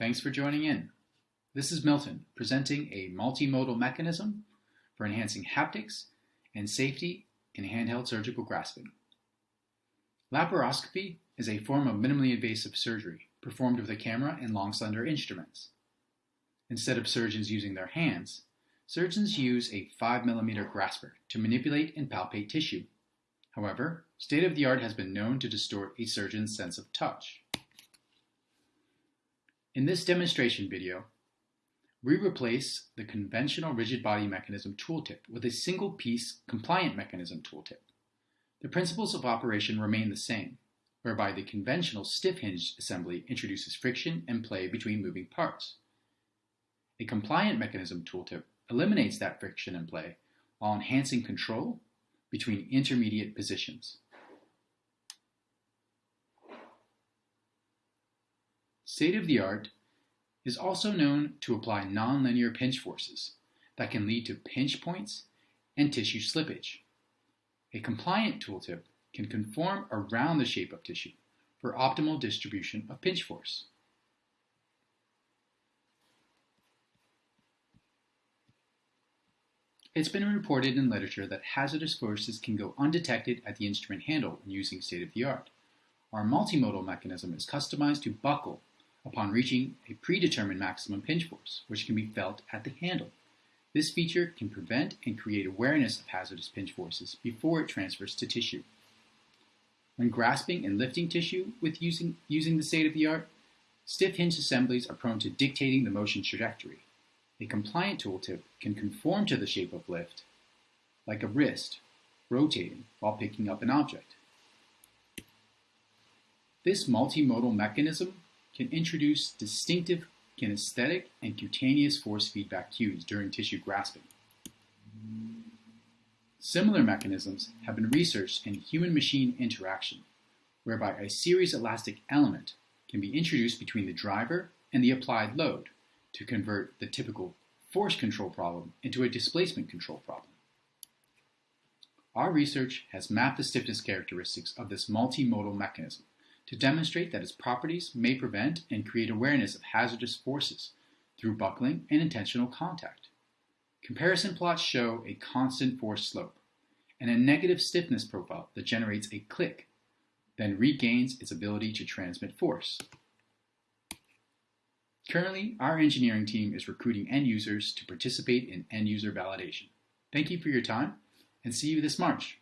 Thanks for joining in. This is Milton presenting a multimodal mechanism for enhancing haptics and safety in handheld surgical grasping. Laparoscopy is a form of minimally invasive surgery performed with a camera and long slender instruments. Instead of surgeons using their hands, surgeons use a 5mm grasper to manipulate and palpate tissue. However, state-of-the-art has been known to distort a surgeon's sense of touch. In this demonstration video, we replace the conventional rigid body mechanism tooltip with a single piece compliant mechanism tooltip. The principles of operation remain the same, whereby the conventional stiff hinged assembly introduces friction and play between moving parts. A compliant mechanism tooltip eliminates that friction and play while enhancing control between intermediate positions. State-of-the-art is also known to apply nonlinear pinch forces that can lead to pinch points and tissue slippage. A compliant tooltip can conform around the shape of tissue for optimal distribution of pinch force. It's been reported in literature that hazardous forces can go undetected at the instrument handle when using state-of-the-art. Our multimodal mechanism is customized to buckle upon reaching a predetermined maximum pinch force, which can be felt at the handle. This feature can prevent and create awareness of hazardous pinch forces before it transfers to tissue. When grasping and lifting tissue with using, using the state-of-the-art, stiff hinge assemblies are prone to dictating the motion trajectory. A compliant tooltip can conform to the shape of lift, like a wrist, rotating while picking up an object. This multimodal mechanism can introduce distinctive kinesthetic and cutaneous force feedback cues during tissue grasping. Similar mechanisms have been researched in human-machine interaction, whereby a series elastic element can be introduced between the driver and the applied load to convert the typical force control problem into a displacement control problem. Our research has mapped the stiffness characteristics of this multimodal mechanism to demonstrate that its properties may prevent and create awareness of hazardous forces through buckling and intentional contact. Comparison plots show a constant force slope and a negative stiffness profile that generates a click, then regains its ability to transmit force. Currently, our engineering team is recruiting end users to participate in end user validation. Thank you for your time and see you this March.